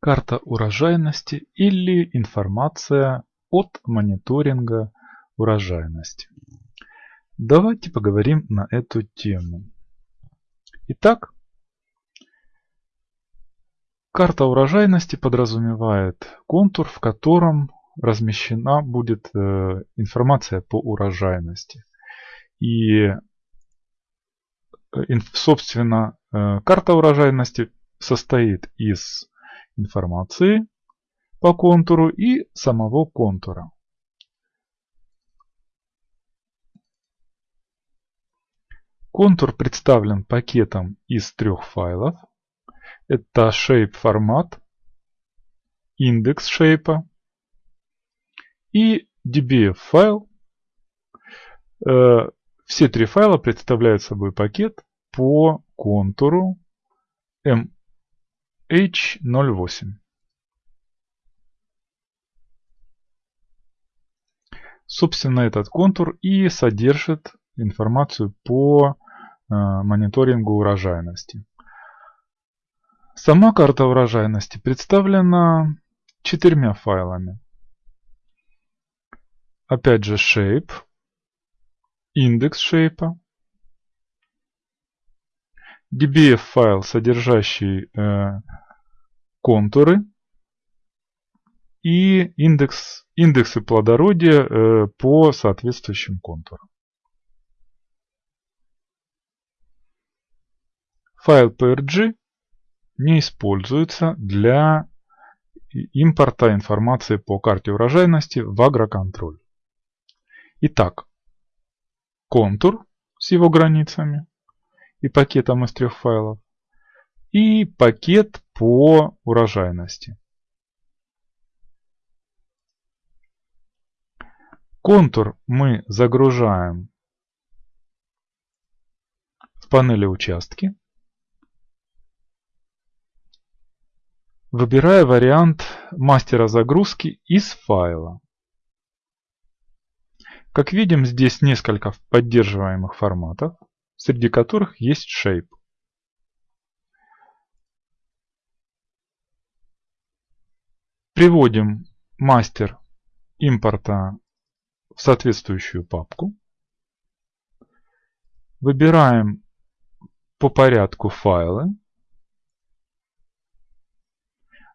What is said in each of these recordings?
карта урожайности или информация от мониторинга урожайности. Давайте поговорим на эту тему. Итак, карта урожайности подразумевает контур, в котором размещена будет э, информация по урожайности. И, э, собственно, э, карта урожайности состоит из информации по контуру и самого контура. Контур представлен пакетом из трех файлов. Это shape формат, индекс shape и dbf файл. Э, все три файла представляют собой пакет по контуру H08. Собственно, этот контур и содержит информацию по э, мониторингу урожайности. Сама карта урожайности представлена четырьмя файлами. Опять же shape, индекс shape, dbf файл, содержащий э, контуры и индекс, индексы плодородия э, по соответствующим контурам. Файл PRG не используется для импорта информации по карте урожайности в агроконтроль. Итак, контур с его границами и пакетом из трех файлов и пакет по урожайности. Контур мы загружаем в панели участки. Выбирая вариант мастера загрузки из файла. Как видим, здесь несколько поддерживаемых форматов, среди которых есть Shape. Приводим мастер импорта в соответствующую папку. Выбираем по порядку файлы.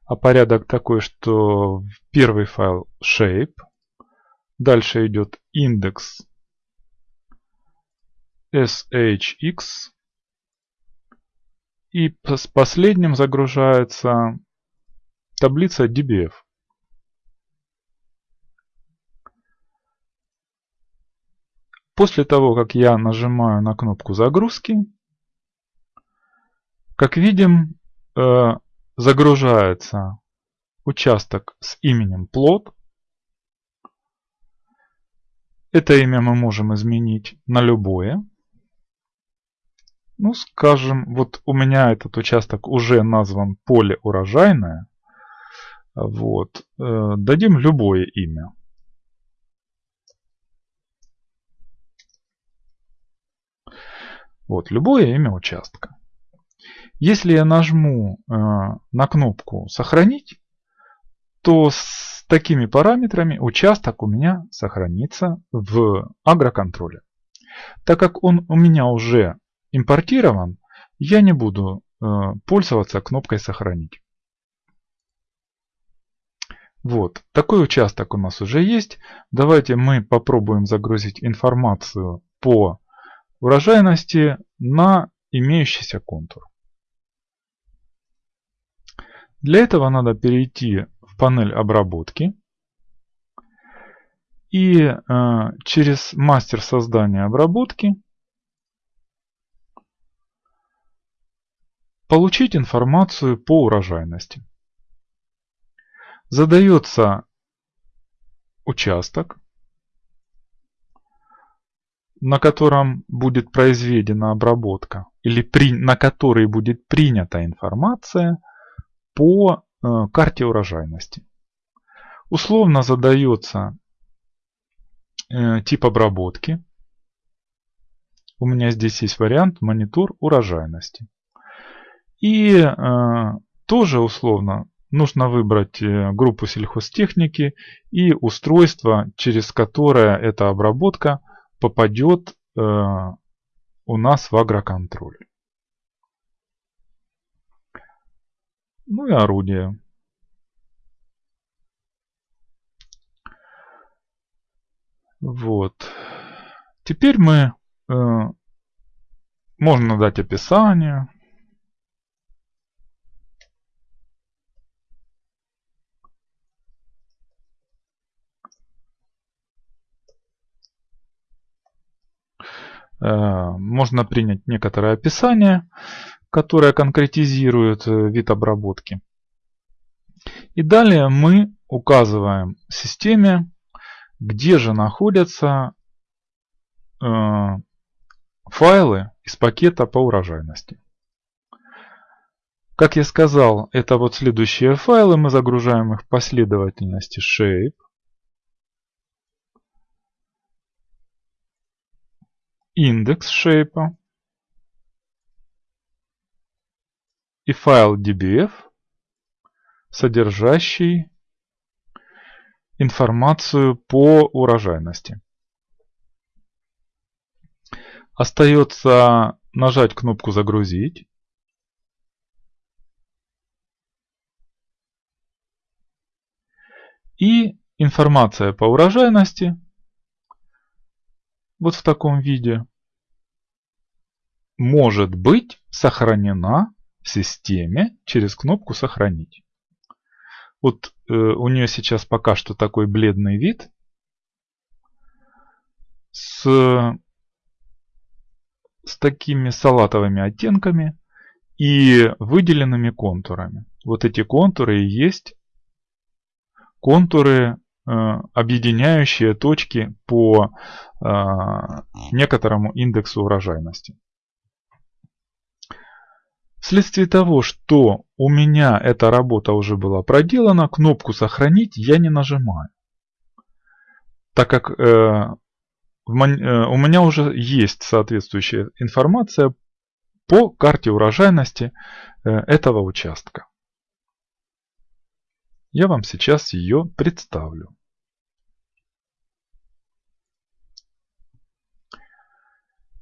А порядок такой, что первый файл shape, дальше идет индекс shx, и с последним загружается таблица dbf. После того, как я нажимаю на кнопку загрузки, как видим, э, загружается участок с именем плод. Это имя мы можем изменить на любое. Ну, скажем, вот у меня этот участок уже назван поле урожайное. Вот. Э, дадим любое имя. Вот, любое имя участка. Если я нажму э, на кнопку «Сохранить», то с такими параметрами участок у меня сохранится в агроконтроле. Так как он у меня уже импортирован, я не буду э, пользоваться кнопкой «Сохранить». Вот, такой участок у нас уже есть. Давайте мы попробуем загрузить информацию по урожайности на имеющийся контур. Для этого надо перейти в панель обработки и э, через мастер создания обработки получить информацию по урожайности. Задается участок, на котором будет произведена обработка или при, на который будет принята информация – по э, карте урожайности. Условно задается э, тип обработки. У меня здесь есть вариант монитор урожайности. И э, тоже условно нужно выбрать э, группу сельхозтехники и устройство, через которое эта обработка попадет э, у нас в агроконтроль. Ну и орудие. Вот. Теперь мы э, можно дать описание. Можно принять некоторое описание, которое конкретизирует э, вид обработки. И далее мы указываем системе, где же находятся э, файлы из пакета по урожайности. Как я сказал, это вот следующие файлы, мы загружаем их в последовательности shape. Индекс shape и файл dbf, содержащий информацию по урожайности. Остается нажать кнопку «Загрузить». И информация по урожайности вот в таком виде может быть сохранена в системе через кнопку «Сохранить». Вот э, у нее сейчас пока что такой бледный вид с, с такими салатовыми оттенками и выделенными контурами. Вот эти контуры и есть контуры объединяющие точки по э, некоторому индексу урожайности. Вследствие того, что у меня эта работа уже была проделана, кнопку «Сохранить» я не нажимаю. Так как э, у меня уже есть соответствующая информация по карте урожайности этого участка. Я вам сейчас ее представлю.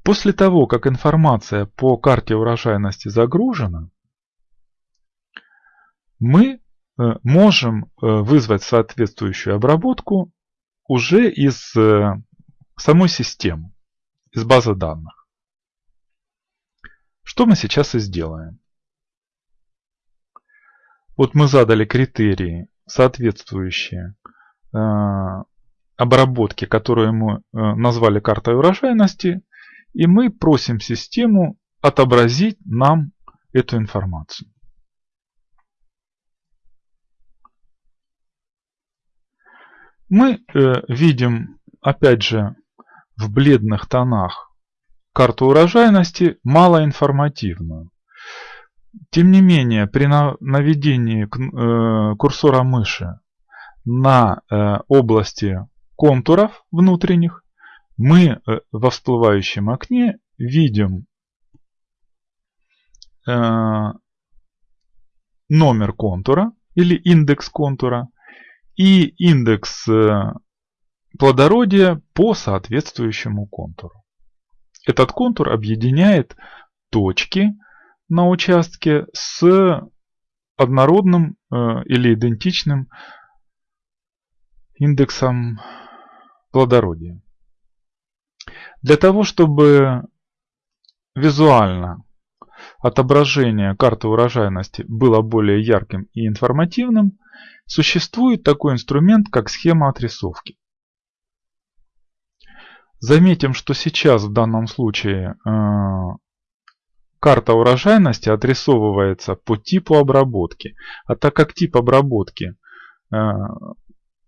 После того, как информация по карте урожайности загружена, мы э, можем э, вызвать соответствующую обработку уже из э, самой системы, из базы данных. Что мы сейчас и сделаем. Вот мы задали критерии, соответствующие э, обработке, которую мы э, назвали картой урожайности, и мы просим систему отобразить нам эту информацию. Мы э, видим, опять же, в бледных тонах карту урожайности малоинформативную. Тем не менее, при наведении э, курсора мыши на э, области контуров внутренних, мы э, во всплывающем окне видим номер контура или индекс контура и индекс плодородия по соответствующему контуру. Этот контур объединяет точки, на участке с однородным э, или идентичным индексом плодородия. Для того, чтобы визуально отображение карты урожайности было более ярким и информативным, существует такой инструмент, как схема отрисовки. Заметим, что сейчас в данном случае э, Карта урожайности отрисовывается по типу обработки. А так как тип обработки э,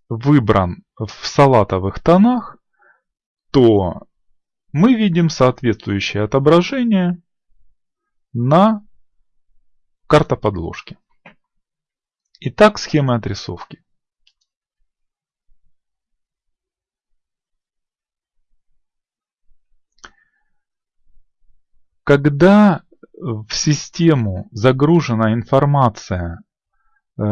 выбран в салатовых тонах, то мы видим соответствующее отображение на картоподложке. Итак, схема отрисовки. Когда в систему загружена информация, э,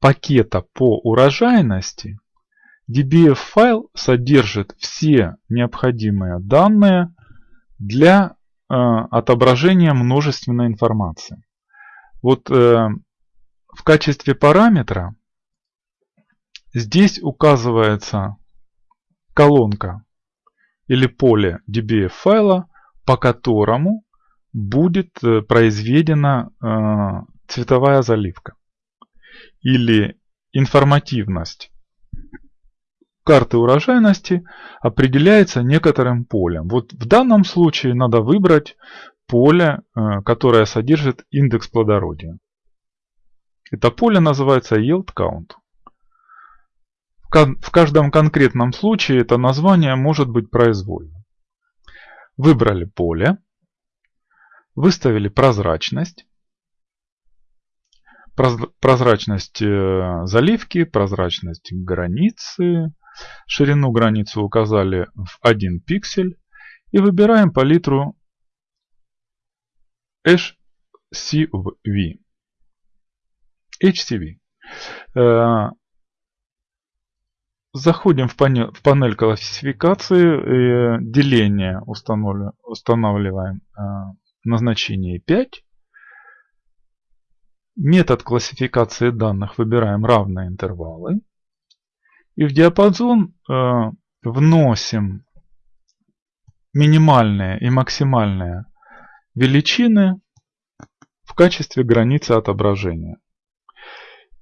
пакета по урожайности DBF файл содержит все необходимые данные для отображения множественной информации. Вот в качестве параметра здесь указывается колонка или поле DBF файла, по которому будет э, произведена э, цветовая заливка или информативность карты урожайности определяется некоторым полем. Вот в данном случае надо выбрать поле, э, которое содержит индекс плодородия. Это поле называется Yield Count. В каждом конкретном случае это название может быть произвольным. Выбрали поле, выставили прозрачность, прозрачность э, заливки, прозрачность границы, ширину границы указали в 1 пиксель и выбираем палитру HCV. HCV. Э, заходим в панель, в панель классификации, деление устанавливаем э, назначение 5. Метод классификации данных выбираем равные интервалы. И в диапазон э, вносим минимальные и максимальные величины в качестве границы отображения.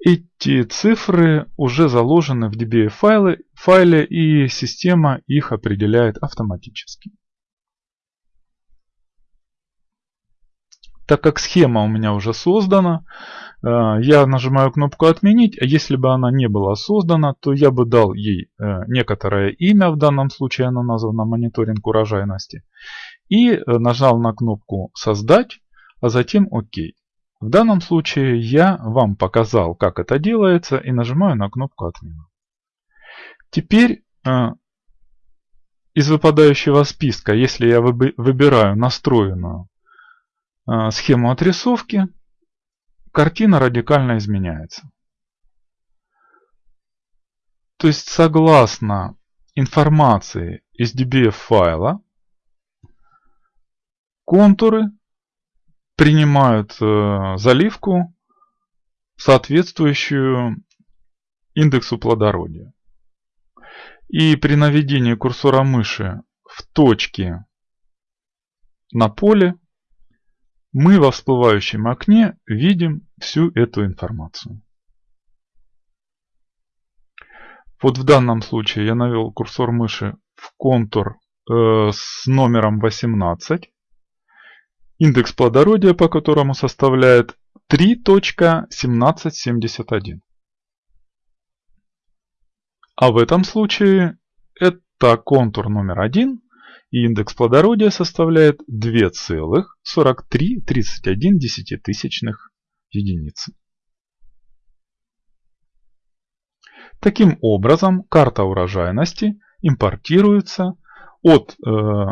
Эти цифры уже заложены в DBA файле, и система их определяет автоматически. Так как схема у меня уже создана, э, я нажимаю кнопку «Отменить», а если бы она не была создана, то я бы дал ей э, некоторое имя, в данном случае она названа «Мониторинг урожайности», и э, нажал на кнопку «Создать», а затем «Ок». В данном случае я вам показал, как это делается и нажимаю на кнопку «Отмена». Теперь э, из выпадающего списка, если я выбираю настроенную э, схему отрисовки, картина радикально изменяется. То есть согласно информации из DBF файла, контуры принимают э, заливку, соответствующую индексу плодородия. И при наведении курсора мыши в точке на поле мы во всплывающем окне видим всю эту информацию. Вот в данном случае я навел курсор мыши в контур э, с номером 18 индекс плодородия по которому составляет 3.1771. А в этом случае это контур номер 1 и индекс плодородия составляет 2,4331 десятитысячных единицы. Таким образом, карта урожайности импортируется от э,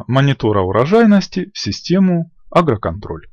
монитора урожайности в систему агроконтроль